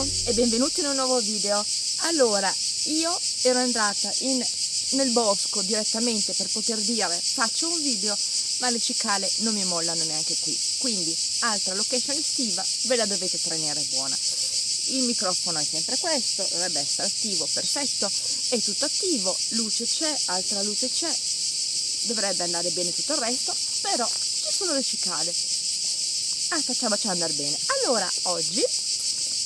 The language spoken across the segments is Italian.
E benvenuti in un nuovo video. Allora, io ero andata in, nel bosco direttamente per poter dire faccio un video, ma le cicale non mi mollano neanche qui. Quindi, altra location estiva, ve la dovete tenere buona. Il microfono è sempre questo, dovrebbe essere attivo, perfetto, è tutto attivo, luce c'è, altra luce c'è, dovrebbe andare bene tutto il resto, però ci sono le cicale. Ah, facciamoci andare bene. Allora, oggi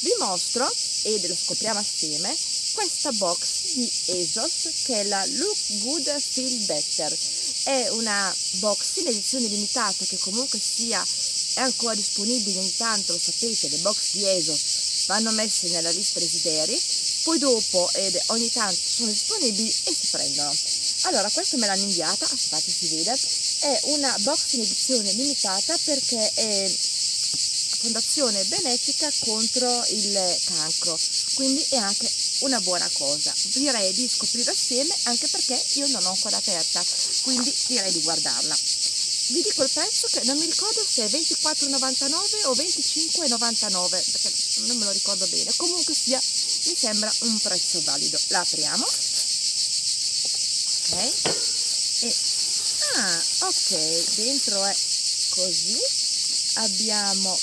vi mostro e lo scopriamo assieme questa box di ASOS che è la Look Good Feel Better. È una box in edizione limitata che comunque sia è ancora disponibile intanto lo sapete le box di ASOS vanno messe nella lista desideri poi dopo ed ogni tanto sono disponibili e si prendono. Allora questa me l'hanno inviata aspettate si vede. È una box in edizione limitata perché è fondazione benefica contro il cancro, quindi è anche una buona cosa. Direi di scoprire assieme anche perché io non l'ho ancora aperta, quindi direi di guardarla. Vi dico il prezzo che non mi ricordo se è 24,99 o 25,99 perché non me lo ricordo bene, comunque sia mi sembra un prezzo valido. La apriamo. Ok. E, ah, ok, dentro è così. Abbiamo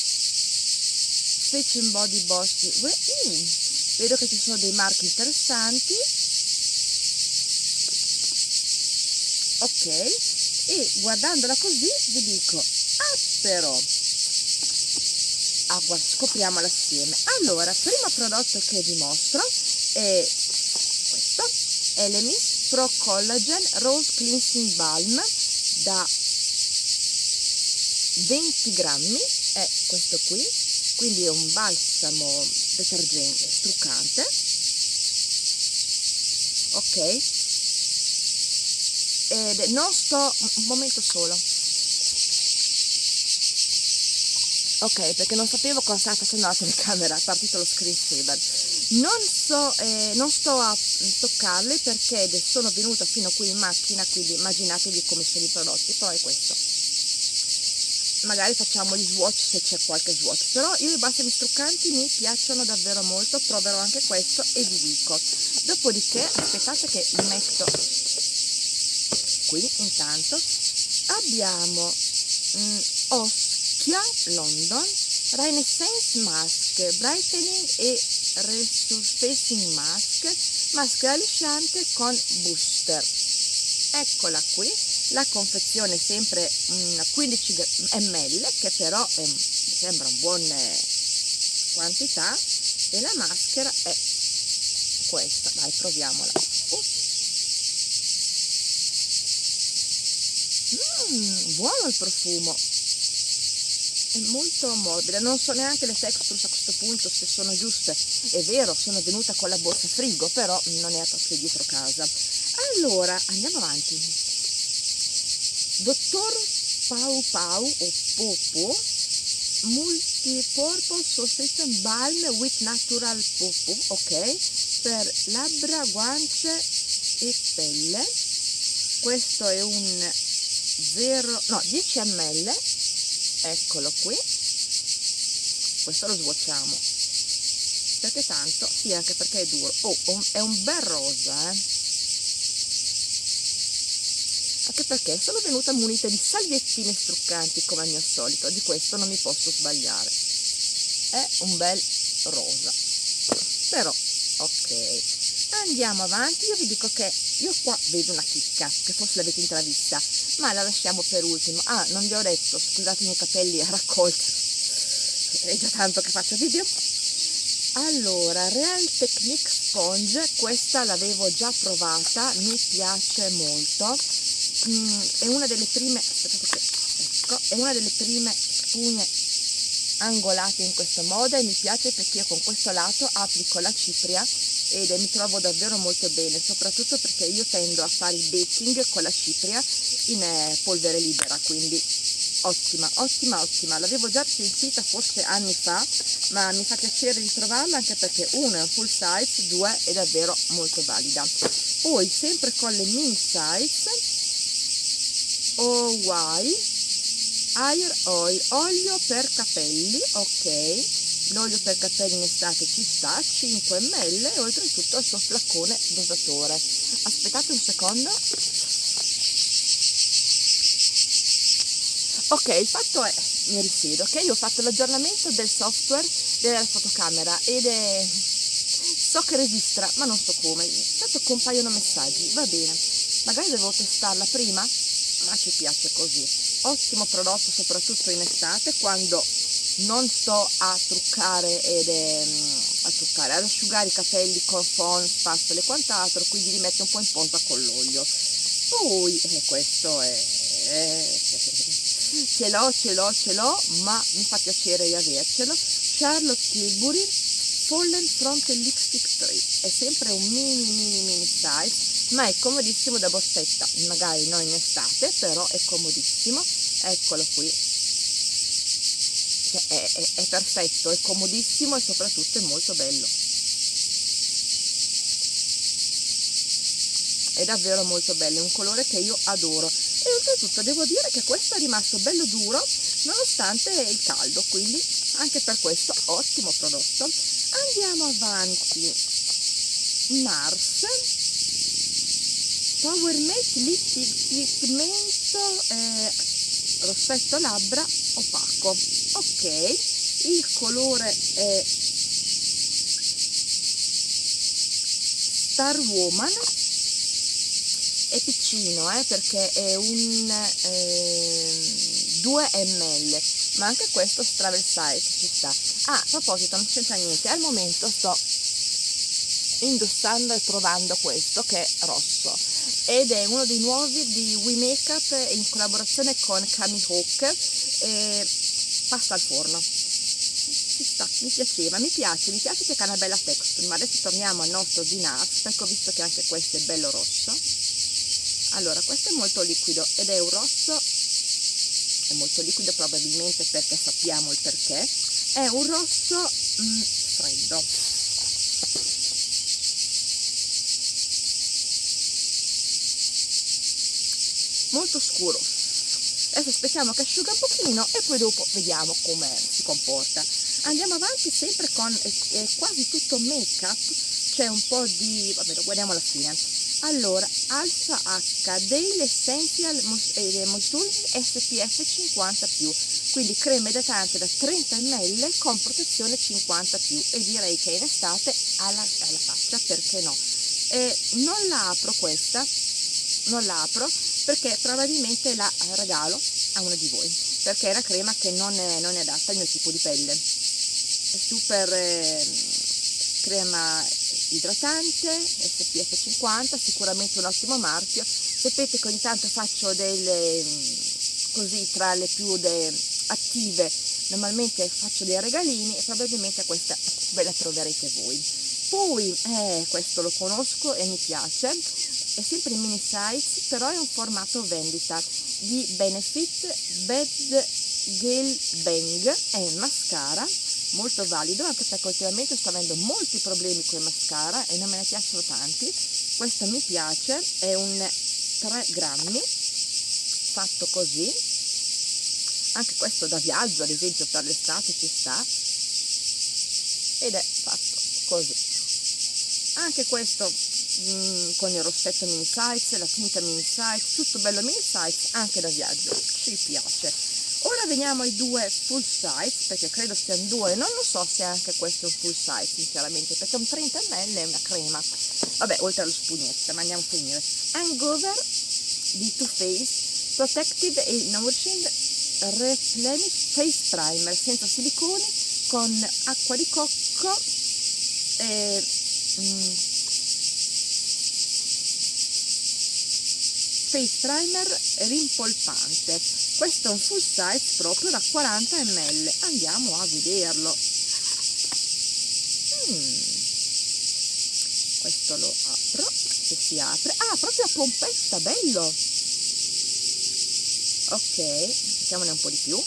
Face and Body Bossy mm, vedo che ci sono dei marchi interessanti. Ok e guardandola così vi dico ah però ah, scopriamola assieme. Allora primo prodotto che vi mostro è questo Elemis Pro Collagen Rose Cleansing Balm da 20 grammi. È questo qui quindi è un balsamo detergente struccante. Ok. Ed non sto un momento solo. Ok perché non sapevo cosa stava facendo la telecamera è partito lo screensaver non so eh, non sto a toccarli perché sono venuta fino qui in macchina quindi immaginatevi come sono i prodotti però è questo magari facciamo gli swatch se c'è qualche swatch però io i balsami struccanti mi piacciono davvero molto proverò anche questo e vi dico. Dopodiché aspettate che li metto qui intanto. Abbiamo mm, Oschia London Renaissance Mask Brightening e Resurfacing Mask maschera lisciante con booster. Eccola qui la confezione è sempre una 15 ml che però è, mi sembra una buona quantità e la maschera è questa. Dai proviamola. Uh. mm, buono il profumo. È molto morbida. Non so neanche le textures a questo punto se sono giuste. È vero sono venuta con la borsa frigo però non è proprio dietro casa. Allora andiamo avanti Dottor Pau Pau o Popo Multipurpose Solution Balm with Natural Popo, ok? Per labbra, guance e pelle. Questo è un 0, no, 10 ml. Eccolo qui. Questo lo svuociamo. Perché tanto, sì, anche perché è duro. Oh, è un bel rosa, eh anche perché sono venuta munita di salviettine struccanti come al mio solito, di questo non mi posso sbagliare. È un bel rosa. Però, ok. Andiamo avanti, io vi dico che io qua vedo una chicca, che forse l'avete intravista, ma la lasciamo per ultimo. Ah, non vi ho detto, scusatemi i capelli a raccolta, è già tanto che faccio video. Allora, Real Technique Sponge, questa l'avevo già provata, mi piace molto mm, è una delle prime aspettate che, ecco, è una delle prime spugne angolate in questo modo e mi piace perché io con questo lato applico la cipria ed mi trovo davvero molto bene soprattutto perché io tendo a fare il baking con la cipria in eh, polvere libera quindi ottima ottima ottima. L'avevo già sentita forse anni fa ma mi fa piacere ritrovarla anche perché uno è un full size due è davvero molto valida. Poi sempre con le mini size OY Air Oil, olio per capelli, ok, l'olio per capelli in estate ci sta 5 ml e oltretutto il suo flaccone dosatore aspettate un secondo. Ok il fatto è mi risiedo ok? Io ho fatto l'aggiornamento del software della fotocamera ed è so che registra ma non so come. Tanto compaiono messaggi va bene. Magari devo testarla prima ma ci piace così. Ottimo prodotto soprattutto in estate quando non sto a truccare ed è, a truccare ad asciugare i capelli con fon, spazzola e quant'altro quindi li metto un po' in posa con l'olio. Poi eh, questo è eh, ce l'ho ce l'ho ce l'ho ma mi fa piacere di avercelo Charlotte Tilbury Fallen Front Lipstick 3 è sempre un mini mini mini size ma è comodissimo da borsetta magari non in estate però è comodissimo. Eccolo qui. Cioè, è, è, è perfetto è comodissimo e soprattutto è molto bello. È davvero molto bello, è un colore che io adoro. E oltretutto devo dire che questo è rimasto bello duro nonostante il caldo, quindi anche per questo ottimo prodotto. Andiamo avanti, Nars Power Mate Pigmento eh, rossetto labbra opaco, ok, il colore è Star Woman. È piccino eh, perché è un eh, 2 ml ma anche questo travel size ci sta. Ah a proposito non c'entra niente al momento sto indossando e provando questo che è rosso ed è uno dei nuovi di We Makeup in collaborazione con Cami Hawk. E pasta al forno. Ci sta, mi piaceva, mi piace, mi piace che ha una bella texture ma adesso torniamo al nostro di Nuts perché ho visto che anche questo è bello rosso. Allora questo è molto liquido ed è un rosso è molto liquido probabilmente perché sappiamo il perché. È un rosso mm, freddo molto scuro. Adesso aspettiamo che asciuga un pochino e poi dopo vediamo come si comporta. Andiamo avanti sempre con è, è quasi tutto make up c'è un po' di vabbè lo guardiamo alla fine. Allora Alpha H Daily Essential eh, Moisturizing SPF 50 quindi crema idratante da 30 ml con protezione 50 e direi che in estate alla, alla faccia perché no? Eh, non la apro questa non la apro perché probabilmente la regalo a una di voi perché è una crema che non è, non è adatta al mio tipo di pelle. È super eh, crema idratante SPF 50 sicuramente un ottimo marchio. Sapete che ogni tanto faccio delle così tra le più de, attive normalmente faccio dei regalini e probabilmente questa ve la troverete voi. Poi eh, questo lo conosco e mi piace è sempre in mini size però è un formato vendita. Di Benefit Bed Gel Bang. È un mascara molto valido anche perché ultimamente sto avendo molti problemi con i mascara e non me ne piacciono tanti. Questo mi piace è un 3 grammi fatto così. Anche questo da viaggio ad esempio per l'estate ci sta. Ed è fatto così. Anche questo mh, mm, con il rossetto mini size la tinta mini size tutto bello mini size anche da viaggio ci piace. Ora veniamo ai due full size perché credo siano due non lo so se anche questo è un full size sinceramente perché un 30 ml è una crema. Vabbè oltre allo spugnetta ma andiamo a finire. Hangover di Too Faced Protective e Nourishing Replenish Face Primer senza siliconi con acqua di cocco e mm, face primer rimpolpante. Questo è un full size proprio da 40 ml andiamo a vederlo. Hmm. questo lo apro se si apre. Ah proprio a pompetta bello. Ok mettiamone un po' di più.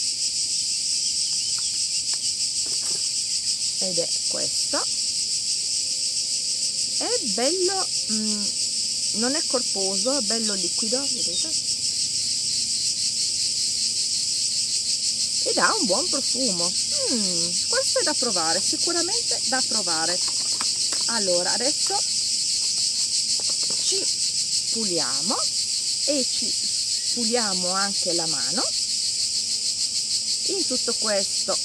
Ed è questo. È bello mm, non è corposo, è bello liquido, vedete? ed ha un buon profumo. Mm, questo è da provare sicuramente da provare. Allora adesso ci puliamo e ci puliamo anche la mano. In tutto questo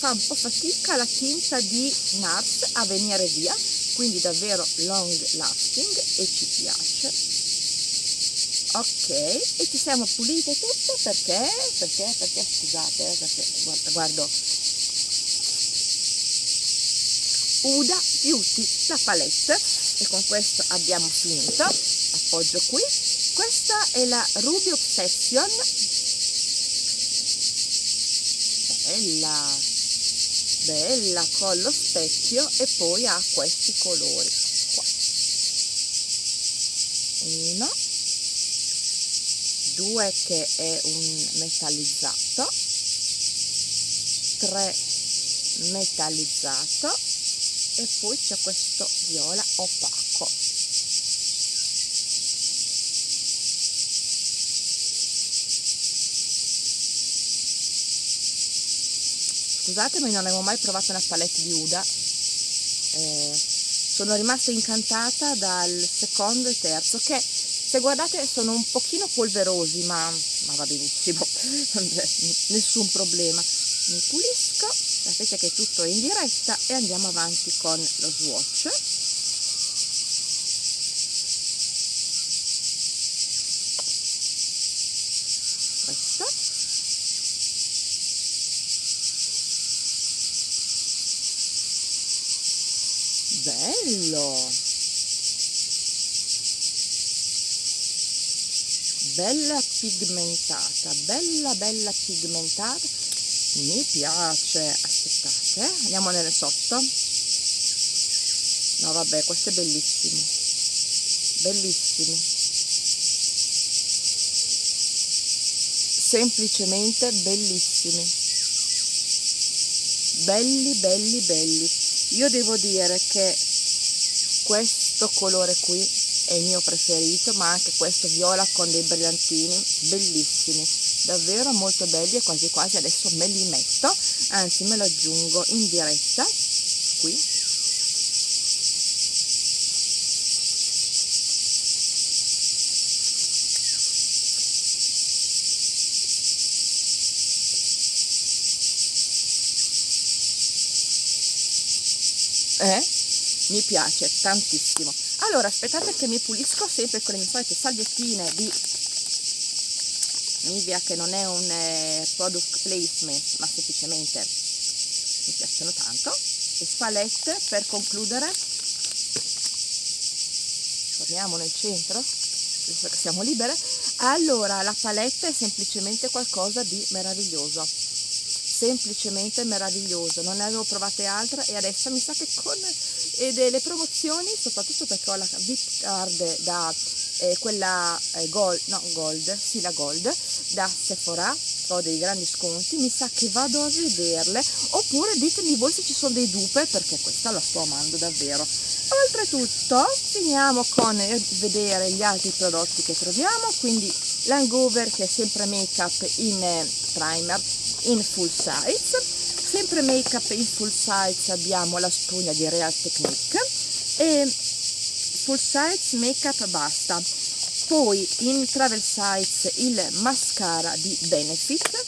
fa un po' fatica la tinta di NARS a venire via quindi davvero long lasting e piace. Ok e ci siamo pulite tutte perché? Perché perché? Scusate eh, perché guarda, guardo. Uda Beauty la palette. E con questo abbiamo finito. Appoggio qui. Questa è la Ruby Obsession. Bella. Bella con lo specchio e poi ha questi colori uno due che è un metallizzato. Tre metallizzato. E poi c'è questo viola opaco. Scusatemi non avevo mai provato una palette di Uda. Eh, sono rimasta incantata dal secondo e terzo che se guardate sono un pochino polverosi ma, ma va benissimo. Nessun problema. Mi pulisco sapete che tutto è in diretta e andiamo avanti con lo swatch questo bello. Bella pigmentata bella bella pigmentata. Mi piace. Aspettate eh? andiamo nelle sotto. No vabbè questo è bellissimo. Bellissimi semplicemente bellissimi. Belli belli belli. Io devo dire che questo colore qui è il mio preferito ma anche questo viola con dei brillantini bellissimi davvero molto belli e quasi quasi adesso me li metto anzi me lo aggiungo in diretta qui eh? Mi piace tantissimo. Allora aspettate che mi pulisco sempre con le mie solite salviettine di Nivea che non è un eh, product placement ma semplicemente mi piacciono tanto. E spalette per concludere. Torniamo nel centro visto che siamo libere. Allora la palette è semplicemente qualcosa di meraviglioso. Semplicemente meraviglioso. Non ne avevo provate altre e adesso mi sa che con e delle promozioni soprattutto perché ho la VIP card da eh, quella eh, gold, no gold, sì la gold da Sephora ho dei grandi sconti mi sa che vado a vederle. Oppure ditemi voi se ci sono dei dupe perché questa la sto amando davvero. Oltretutto finiamo con vedere gli altri prodotti che troviamo quindi l'hangover che è sempre make up in eh, primer in full size sempre make up in full size abbiamo la spugna di Real Technique e full size make up basta. Poi in travel size il mascara di Benefit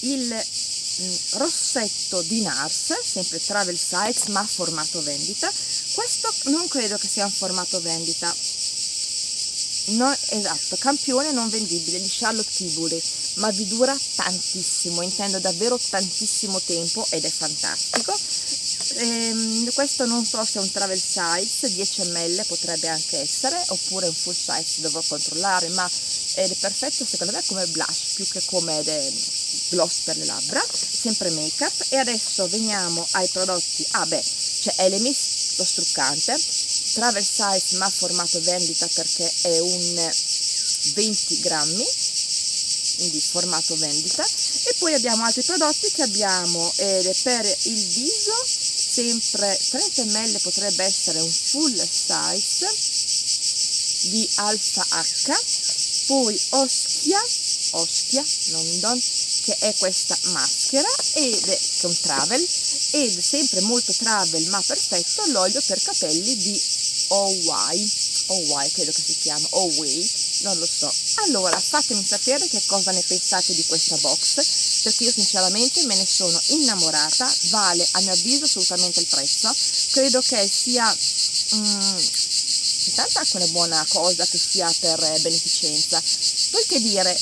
il mm, rossetto di Nars sempre travel size ma formato vendita. Questo non credo che sia un formato vendita no, esatto, campione non vendibile di Charlotte Tilbury ma vi dura tantissimo, intendo davvero tantissimo tempo ed è fantastico. Ehm, questo non so se è un travel size, 10 ml potrebbe anche essere, oppure un full size dovrò controllare, ma è perfetto secondo me come blush più che come gloss per le labbra, sempre make up. E adesso veniamo ai prodotti, ah beh, c'è Elemis, lo struccante, travel size ma formato vendita perché è un 20 grammi quindi formato vendita. E poi abbiamo altri prodotti che abbiamo eh, per il viso sempre 30 ml potrebbe essere un full size di alfa H. Poi Oschia Ostia London che è questa maschera ed è con travel ed sempre molto travel ma perfetto l'olio per capelli di OY OY credo che si chiama OY non lo so. Allora fatemi sapere che cosa ne pensate di questa box perché io sinceramente me ne sono innamorata vale a mio avviso assolutamente il prezzo. Credo che sia mm, intanto anche una buona cosa che sia per beneficenza. Poi che dire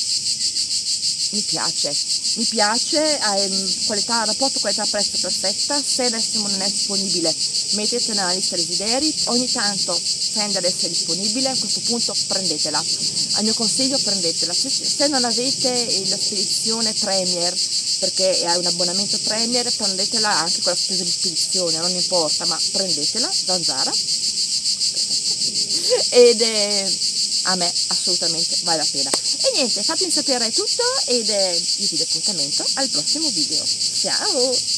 mi piace mi piace ehm, qualità, rapporto qualità-prezzo perfetta se adesso non è disponibile. Mettete nella lista desideri ogni tanto tende ad essere disponibile a questo punto prendetela. Al mio consiglio prendetela. Se, se non avete la spedizione Premier perché è un abbonamento Premier prendetela anche con la spesa di spedizione non importa ma prendetela zanzara. Ed è a me assolutamente vale la pena. E niente fatemi sapere tutto ed eh, io vi do appuntamento al prossimo video. Ciao